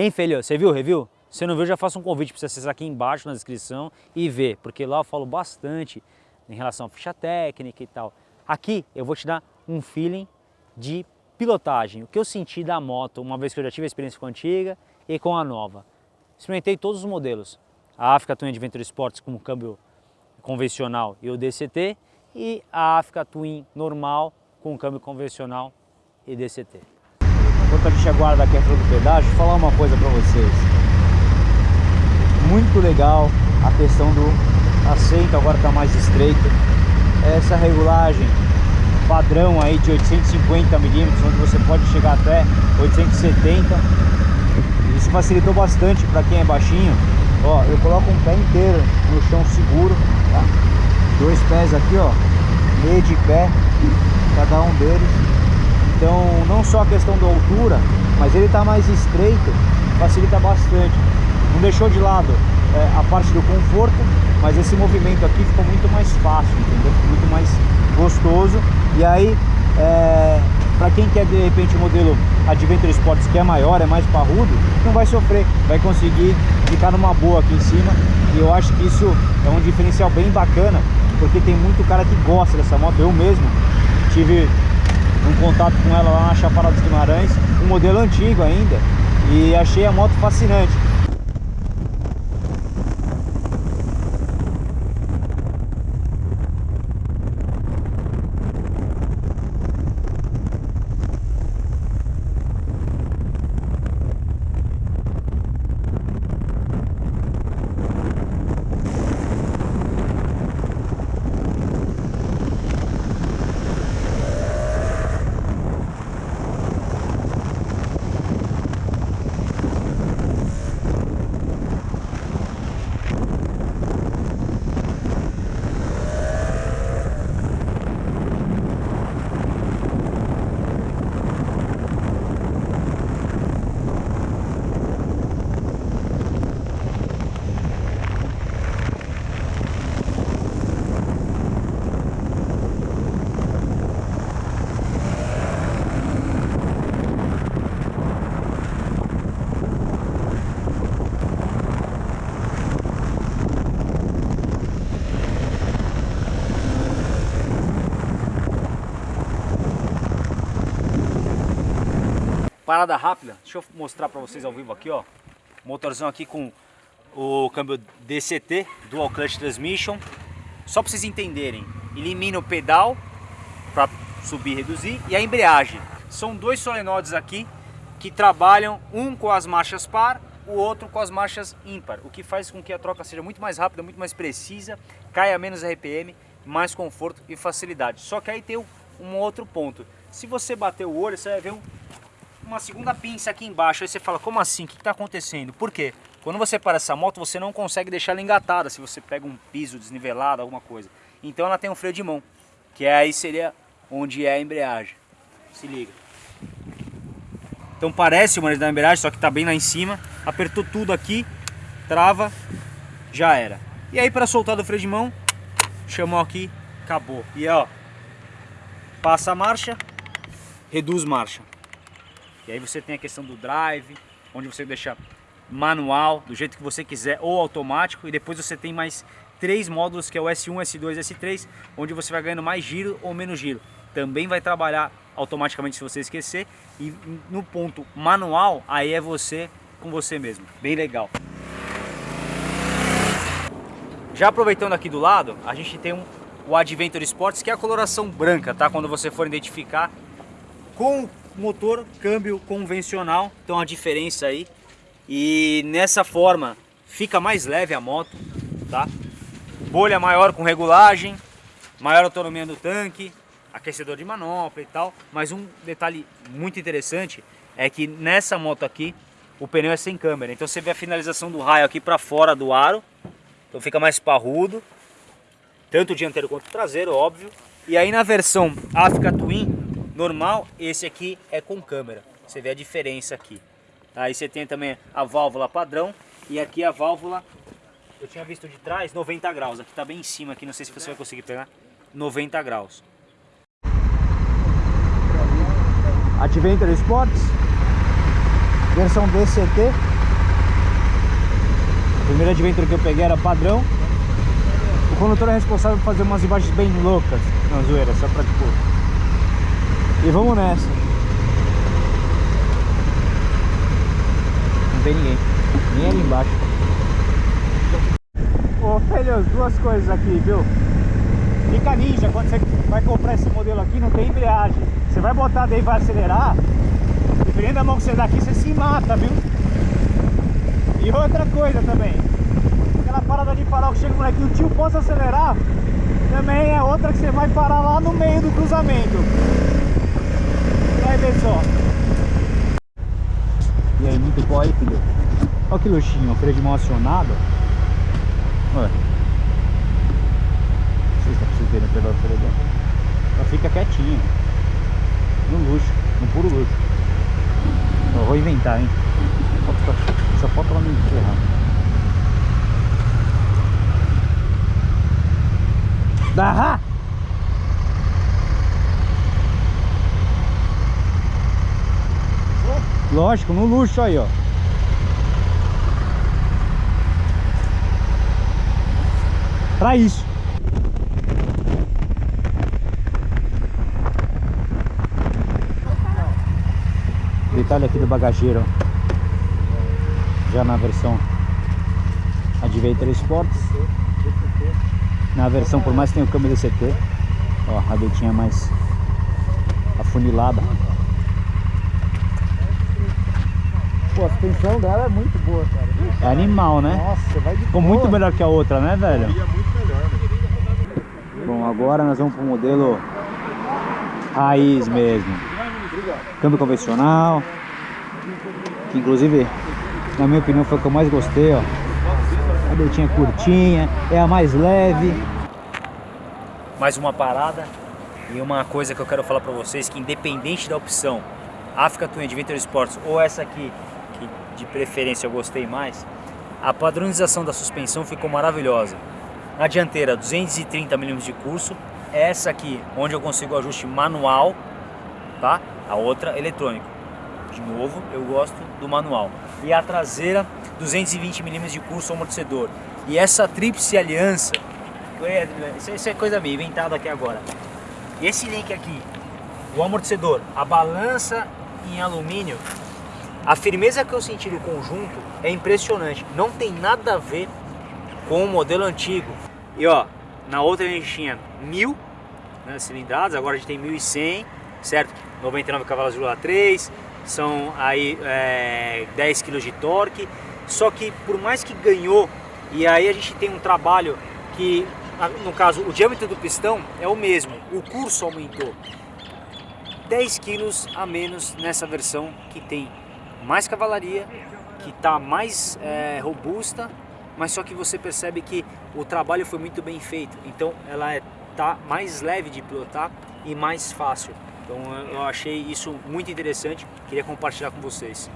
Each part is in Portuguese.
Hein, filho? Você viu o review? Se não viu, já faço um convite para você acessar aqui embaixo na descrição e ver, porque lá eu falo bastante em relação à ficha técnica e tal. Aqui eu vou te dar um feeling de pilotagem, o que eu senti da moto, uma vez que eu já tive a experiência com a antiga e com a nova. Experimentei todos os modelos, a Africa Twin Adventure Sports com câmbio convencional e o DCT e a Africa Twin normal com câmbio convencional e DCT. Enquanto a gente aguarda a fila do pedágio, vou falar uma coisa para vocês. Muito legal a questão do assento, agora está mais estreito. Essa regulagem padrão aí de 850 milímetros, onde você pode chegar até 870. Isso facilitou bastante para quem é baixinho. Ó, eu coloco um pé inteiro no chão seguro, tá? Dois pés aqui, ó, meio de pé, cada um deles. Então, não só a questão da altura, mas ele está mais estreito, facilita bastante. Não deixou de lado é, a parte do conforto, mas esse movimento aqui ficou muito mais fácil, entendeu? Ficou muito mais gostoso. E aí, é, para quem quer de repente o modelo Adventure Sports que é maior, é mais parrudo, não vai sofrer, vai conseguir ficar numa boa aqui em cima. E eu acho que isso é um diferencial bem bacana, porque tem muito cara que gosta dessa moto. Eu mesmo tive um contato com ela lá na Chapada dos Guimarães, um modelo antigo ainda, e achei a moto fascinante. Parada rápida, deixa eu mostrar para vocês ao vivo aqui, ó. Motorzão aqui com o câmbio DCT, Dual Clutch Transmission. Só para vocês entenderem, elimina o pedal para subir e reduzir e a embreagem. São dois solenoides aqui que trabalham um com as marchas par, o outro com as marchas ímpar, o que faz com que a troca seja muito mais rápida, muito mais precisa, caia menos RPM, mais conforto e facilidade. Só que aí tem um outro ponto. Se você bater o olho, você vai ver um uma segunda pinça aqui embaixo. Aí você fala, como assim? O que está acontecendo? Por quê? Quando você para essa moto, você não consegue deixar ela engatada se você pega um piso desnivelado, alguma coisa. Então ela tem um freio de mão, que aí seria onde é a embreagem. Se liga. Então parece uma da embreagem, só que está bem lá em cima. Apertou tudo aqui, trava, já era. E aí para soltar do freio de mão, chamou aqui, acabou. E ó, passa a marcha, reduz marcha. E aí você tem a questão do drive, onde você deixa manual, do jeito que você quiser, ou automático. E depois você tem mais três módulos, que é o S1, S2 e S3, onde você vai ganhando mais giro ou menos giro. Também vai trabalhar automaticamente se você esquecer. E no ponto manual, aí é você com você mesmo. Bem legal. Já aproveitando aqui do lado, a gente tem um, o Adventure Sports, que é a coloração branca, tá? Quando você for identificar com motor câmbio convencional, então a diferença aí. E nessa forma fica mais leve a moto, tá? Bolha maior com regulagem, maior autonomia do tanque, aquecedor de manopla e tal. Mas um detalhe muito interessante é que nessa moto aqui o pneu é sem câmera. Então você vê a finalização do raio aqui para fora do aro. Então fica mais parrudo. Tanto o dianteiro quanto o traseiro, óbvio. E aí na versão Africa Twin normal, esse aqui é com câmera. Você vê a diferença aqui. Aí você tem também a válvula padrão e aqui a válvula, eu tinha visto de trás, 90 graus. Aqui tá bem em cima, aqui não sei se você vai conseguir pegar, 90 graus. Adventure Sports Versão DCT. A primeira Adventure que eu peguei era padrão. O condutor é responsável por fazer umas imagens bem loucas na zoeira, só pra tipo. E vamos nessa. Não tem ninguém. Nem ali embaixo. Ô filhos, duas coisas aqui, viu? Fica ninja quando você vai comprar esse modelo aqui, não tem embreagem. Você vai botar daí vai acelerar, dependendo da mão que você dá aqui, você se mata, viu? E outra coisa também, aquela parada de farol que chega aqui, o tio possa acelerar, também é outra que você vai parar lá no meio do cruzamento. Ver só. E aí, muito bom aí, filho. Olha que luxinho, freio de mão acionado. Olha. Não sei se dá pra vocês verem pelo freio. Ela fica quietinha. No luxo, no puro luxo. Eu vou inventar, hein. Só falta ela me enterrar. Dá! Lógico, no luxo aí, ó. Pra isso. Detalhe aqui do bagageiro. Já na versão Adventure Sports. Na versão, por mais que tenha o câmbio DCT, ó, a rabetinha mais afunilada. Pô, a suspensão dela é muito boa, cara. É animal, né? Nossa, vai de Ficou boa. muito melhor que a outra, né, velho? Né? Bom, agora nós vamos pro modelo raiz mesmo. Câmbio convencional. Que inclusive, na minha opinião, foi o que eu mais gostei, ó. A beitinha curtinha, é a mais leve. mais uma parada e uma coisa que eu quero falar para vocês que independente da opção Africa Twin Adventure Sports ou essa aqui de preferência eu gostei mais a padronização da suspensão ficou maravilhosa. Na dianteira 230 mm de curso essa aqui onde eu consigo ajuste manual tá? A outra eletrônico. De novo eu gosto do manual. E a traseira 220 mm de curso amortecedor. E essa tríplice aliança isso, isso é coisa minha, inventado aqui agora. Esse link aqui, o amortecedor, a balança em alumínio, a firmeza que eu senti no conjunto é impressionante. Não tem nada a ver com o modelo antigo. E ó, na outra a gente tinha 1000 né, cilindradas, agora a gente tem 1100, certo? 99 cavalos de 3, são aí é, 10 kg de torque. Só que por mais que ganhou, e aí a gente tem um trabalho que no caso o diâmetro do pistão é o mesmo, o curso aumentou 10 quilos a menos nessa versão que tem mais cavalaria, que está mais é, robusta, mas só que você percebe que o trabalho foi muito bem feito, então ela é, tá mais leve de pilotar e mais fácil. Então eu achei isso muito interessante, queria compartilhar com vocês.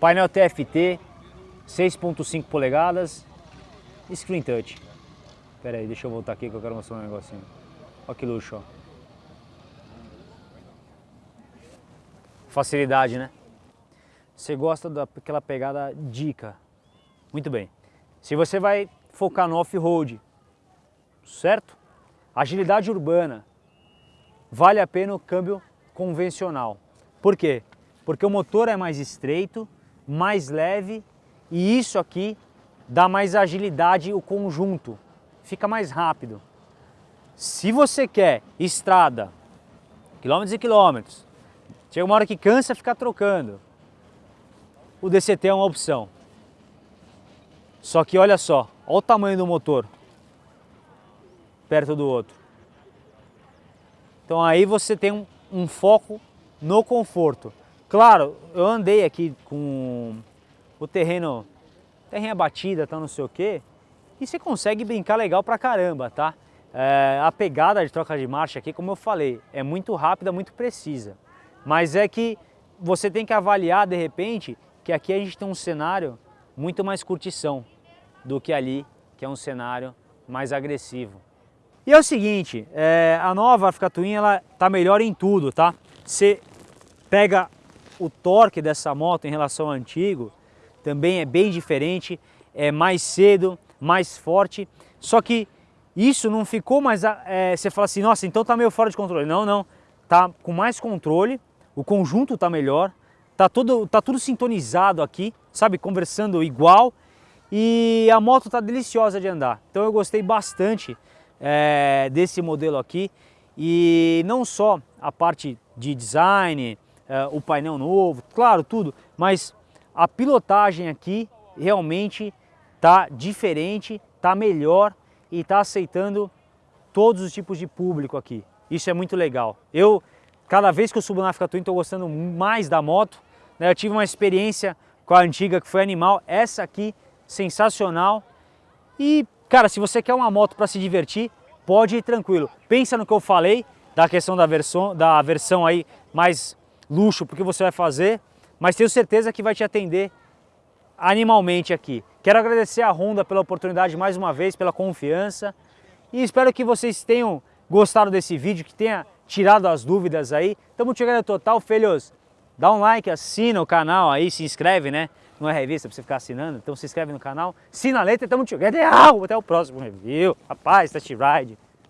Painel TFT, 6.5 polegadas, screen touch. Pera aí, deixa eu voltar aqui que eu quero mostrar um negocinho. Olha que luxo, ó. Facilidade, né? Você gosta daquela pegada dica. Muito bem. Se você vai focar no off-road, certo? Agilidade urbana, vale a pena o câmbio convencional. Por quê? Porque o motor é mais estreito, mais leve e isso aqui dá mais agilidade o conjunto, fica mais rápido. Se você quer estrada, quilômetros e quilômetros, chega uma hora que cansa ficar trocando, o DCT é uma opção. Só que olha só, olha o tamanho do motor perto do outro. Então aí você tem um, um foco no conforto. Claro, eu andei aqui com o terreno, terreno batida, tá não sei o que, e você consegue brincar legal pra caramba, tá? É, a pegada de troca de marcha aqui, como eu falei, é muito rápida, muito precisa. Mas é que você tem que avaliar de repente que aqui a gente tem um cenário muito mais curtição do que ali, que é um cenário mais agressivo. E é o seguinte, é, a nova Africa Twin ela tá melhor em tudo, tá? Você pega o torque dessa moto em relação ao antigo, também é bem diferente, é mais cedo, mais forte, só que isso não ficou mais, é, você fala assim, nossa, então tá meio fora de controle. Não, não, tá com mais controle, o conjunto tá melhor, tá tudo, tá tudo sintonizado aqui, sabe, conversando igual e a moto tá deliciosa de andar. Então eu gostei bastante é, desse modelo aqui e não só a parte de design, é, o painel novo, claro, tudo, mas a pilotagem aqui realmente tá diferente, tá melhor e está aceitando todos os tipos de público aqui. Isso é muito legal. Eu, cada vez que eu subo na Africa Twin, estou gostando mais da moto. Né? Eu tive uma experiência com a antiga que foi animal, essa aqui, sensacional. E, cara, se você quer uma moto para se divertir, pode ir tranquilo. Pensa no que eu falei, da questão da versão, da versão aí mais luxo, porque você vai fazer, mas tenho certeza que vai te atender animalmente aqui. Quero agradecer a Honda pela oportunidade mais uma vez, pela confiança e espero que vocês tenham gostado desse vídeo, que tenha tirado as dúvidas aí. Tamo chegando total, filhos. Dá um like, assina o canal aí, se inscreve, né? Não é revista pra você ficar assinando, então se inscreve no canal, assina a letra e tamo chegando. Até o próximo review. Rapaz, test ride.